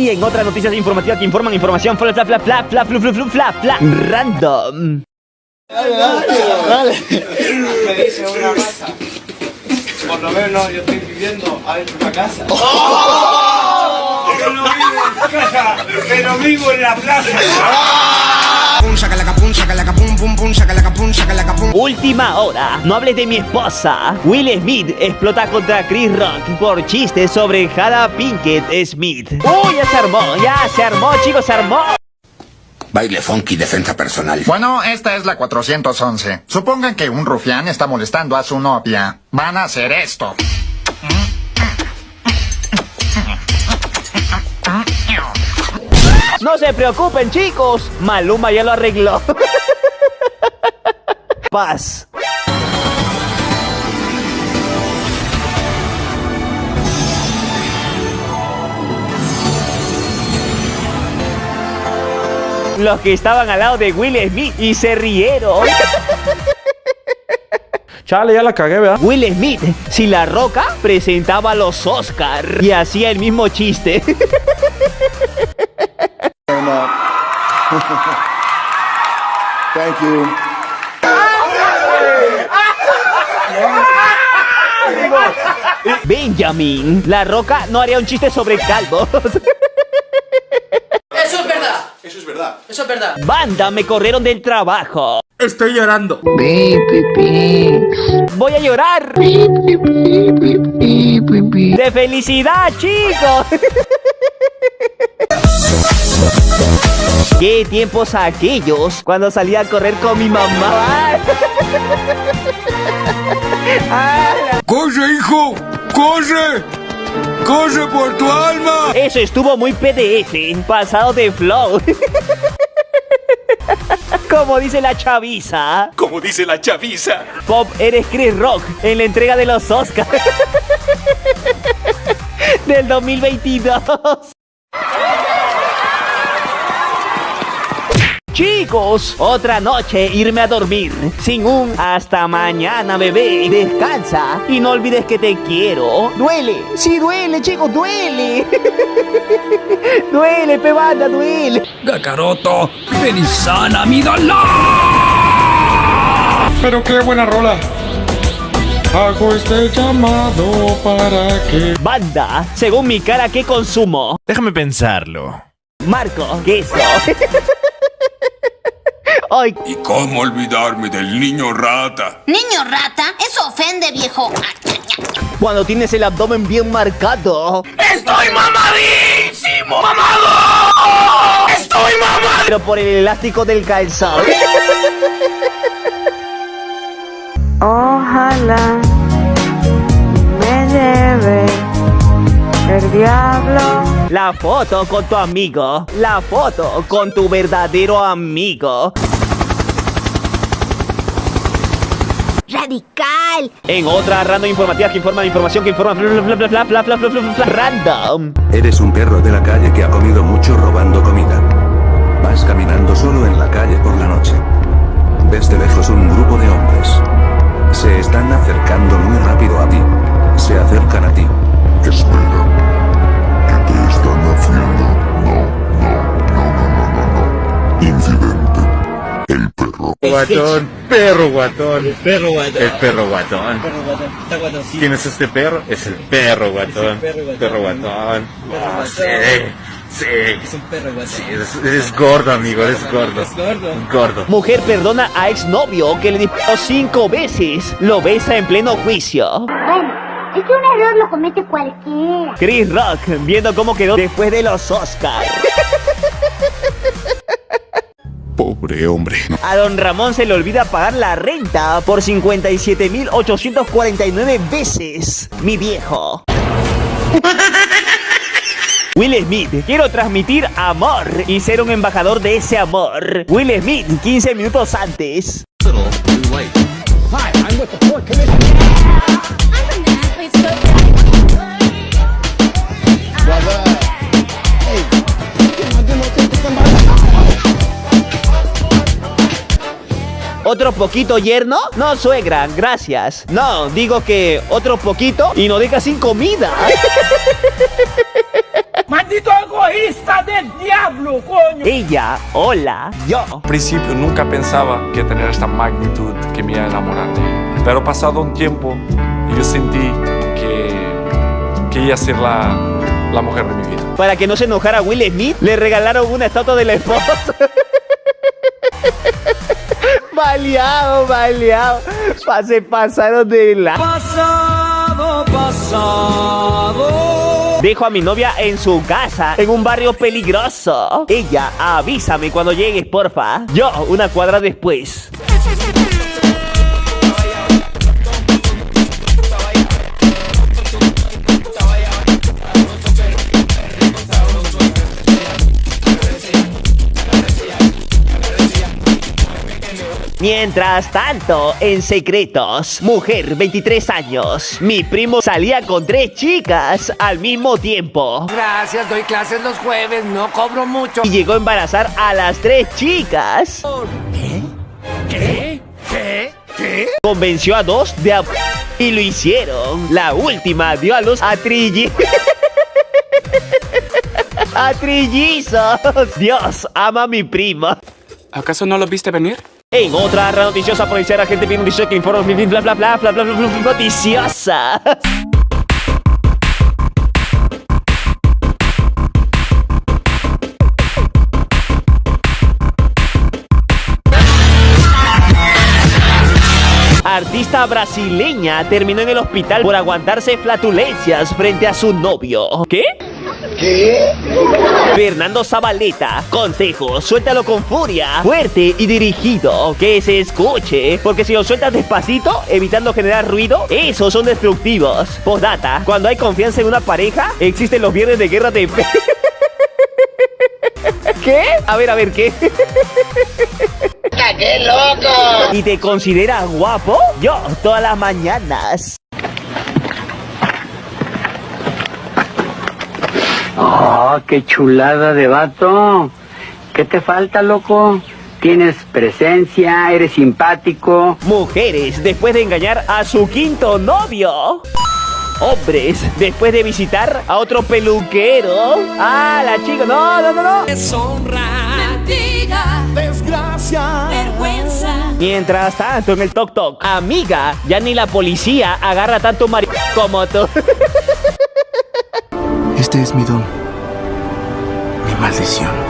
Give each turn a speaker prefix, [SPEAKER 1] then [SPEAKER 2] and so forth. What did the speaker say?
[SPEAKER 1] Y en otras noticias informativas que informan información, fla, fla, fla, fla, fla, fla, fla, fla, fla, fla, random.
[SPEAKER 2] Dale, dale, dale. Me dice una casa. Por lo menos yo estoy viviendo adentro de una casa. Pero no vivo en casa, pero vivo en la plaza.
[SPEAKER 3] Pum, pum.
[SPEAKER 1] Última hora. No hables de mi esposa. Will Smith explota contra Chris Rock por chistes sobre Jada Pinkett Smith. ¡Uy, ya se armó! ¡Ya se armó, chicos! ¡Se armó!
[SPEAKER 4] Baile funky, defensa personal.
[SPEAKER 5] Bueno, esta es la 411. Supongan que un rufián está molestando a su novia. Van a hacer esto.
[SPEAKER 1] No se preocupen, chicos. Maluma ya lo arregló. Paz. Los que estaban al lado de Will Smith y se rieron.
[SPEAKER 6] Chale, ya la cagué, ¿verdad?
[SPEAKER 1] Will Smith, si la roca presentaba los Oscar y hacía el mismo chiste.
[SPEAKER 7] Thank you.
[SPEAKER 1] Benjamin, la roca no haría un chiste sobre calvos.
[SPEAKER 8] Eso es verdad.
[SPEAKER 7] Eso es verdad.
[SPEAKER 8] Eso es verdad.
[SPEAKER 1] Banda, me corrieron del trabajo.
[SPEAKER 6] Estoy llorando.
[SPEAKER 1] Voy a llorar. De felicidad, chicos. ¿Qué tiempos aquellos cuando salía a correr con mi mamá?
[SPEAKER 4] ¡Corre, hijo! ¡Corre! ¡Corre por tu alma!
[SPEAKER 1] Eso estuvo muy PDF, pasado de flow. Como dice la chaviza.
[SPEAKER 4] Como dice la chaviza.
[SPEAKER 1] Pop, eres Chris Rock en la entrega de los Oscars del 2022. Chicos, otra noche irme a dormir sin un hasta mañana, bebé. Descansa y no olvides que te quiero. Duele, sí duele, chicos, duele. duele, pebanda, duele.
[SPEAKER 9] Y sana mi dolor.
[SPEAKER 6] Pero qué buena rola. Hago este llamado para que...
[SPEAKER 1] Banda, según mi cara, ¿qué consumo?
[SPEAKER 10] Déjame pensarlo.
[SPEAKER 1] Marco, queso. Ay,
[SPEAKER 4] ¿Y cómo olvidarme del niño rata?
[SPEAKER 11] Niño rata, eso ofende, viejo.
[SPEAKER 1] cuando tienes el abdomen bien marcado.
[SPEAKER 4] ¡Estoy mamadísimo! ¡Mamado! ¡Estoy mamado!
[SPEAKER 1] Pero por el elástico del calzado.
[SPEAKER 12] Ojalá me lleve el diablo.
[SPEAKER 1] La foto con tu amigo. La foto con tu verdadero amigo.
[SPEAKER 11] Radical.
[SPEAKER 1] En otra random informativa que informa de información que informa. Bla, bla, bla, bla, bla, bla, bla, bla, bla, bla, random.
[SPEAKER 13] Eres un perro de la calle que ha comido mucho robando comida. Vas caminando solo en la calle por la noche. Ves de lejos un grupo de hombres. Se están acercando muy rápido a ti. Se acercan a ti.
[SPEAKER 7] Espera. ¿Qué te están haciendo? No, no, no, no, no, no, no. Incidente. El perro.
[SPEAKER 6] Guatón, perro guatón. El
[SPEAKER 8] perro guatón.
[SPEAKER 6] El perro guatón.
[SPEAKER 8] Perro guatón. Está guatoncito.
[SPEAKER 6] ¿Quién es este perro? Es el perro guatón.
[SPEAKER 8] perro guatón.
[SPEAKER 6] Perro guatón.
[SPEAKER 8] Perro
[SPEAKER 6] Ah,
[SPEAKER 8] guatón.
[SPEAKER 6] sí, sí.
[SPEAKER 8] Es un perro guatón.
[SPEAKER 6] Sí, eres, eres gordo, amigo, eres gordo.
[SPEAKER 8] Es gordo.
[SPEAKER 6] Gordo.
[SPEAKER 1] Mujer perdona a exnovio que le disparó cinco veces. Lo besa en pleno juicio.
[SPEAKER 11] Bueno, es que un error lo comete cualquiera.
[SPEAKER 1] Chris Rock viendo cómo quedó después de los Oscars.
[SPEAKER 7] Pobre hombre.
[SPEAKER 1] A don Ramón se le olvida pagar la renta por 57.849 veces. Mi viejo. Will Smith, quiero transmitir amor y ser un embajador de ese amor. Will Smith, 15 minutos antes. ¿Otro poquito yerno? No, suegra, gracias. No, digo que otro poquito y no deja sin comida.
[SPEAKER 8] ¡Maldito egoísta!
[SPEAKER 1] Ella, hola, yo.
[SPEAKER 6] Al principio nunca pensaba que tener esta magnitud que me iba a enamorar de ella. Pero pasado un tiempo, yo sentí que, que ella ser la, la mujer de mi vida.
[SPEAKER 1] Para que no se enojara Will Smith, le regalaron una estatua de la esposa. Baleado, baleado. Se pasaron de la.
[SPEAKER 8] Pasado, pasado.
[SPEAKER 1] Dejo a mi novia en su casa, en un barrio peligroso. Ella, avísame cuando llegues, porfa. Yo, una cuadra después. Mientras tanto, en secretos, mujer, 23 años. Mi primo salía con tres chicas al mismo tiempo.
[SPEAKER 10] Gracias, doy clases los jueves, no cobro mucho.
[SPEAKER 1] Y llegó a embarazar a las tres chicas.
[SPEAKER 10] ¿Qué? ¿Qué? ¿Qué? ¿Qué?
[SPEAKER 1] Convenció a dos de a... Y lo hicieron. La última dio a luz a Trilli. a trillizos. Dios, ama a mi prima.
[SPEAKER 14] ¿Acaso no lo viste venir?
[SPEAKER 1] En otra noticiosa policial, gente viene un dice que informa bla bla bla bla bla bla bla noticiosa. Artista brasileña terminó en el hospital por aguantarse flatulencias frente a su novio. ¿Qué?
[SPEAKER 15] ¿Qué?
[SPEAKER 1] Fernando Zabaleta, consejo, suéltalo con furia, fuerte y dirigido, que se escuche, porque si lo sueltas despacito, evitando generar ruido, esos son destructivos. Postdata, cuando hay confianza en una pareja, existen los viernes de guerra de... ¿Qué? A ver, a ver, ¿qué?
[SPEAKER 15] ¡Qué loco!
[SPEAKER 1] ¿Y te consideras guapo? Yo, todas las mañanas.
[SPEAKER 16] Oh, qué chulada de vato. ¿Qué te falta, loco? Tienes presencia, eres simpático.
[SPEAKER 1] Mujeres, después de engañar a su quinto novio. Hombres, después de visitar a otro peluquero. Ah, la chica, no, no, no, no.
[SPEAKER 17] Deshonra, mentira,
[SPEAKER 1] desgracia,
[SPEAKER 17] vergüenza.
[SPEAKER 1] Mientras tanto, en el Tok Tok, amiga, ya ni la policía agarra tanto mari como tú.
[SPEAKER 18] Este es mi don. Mi maldición.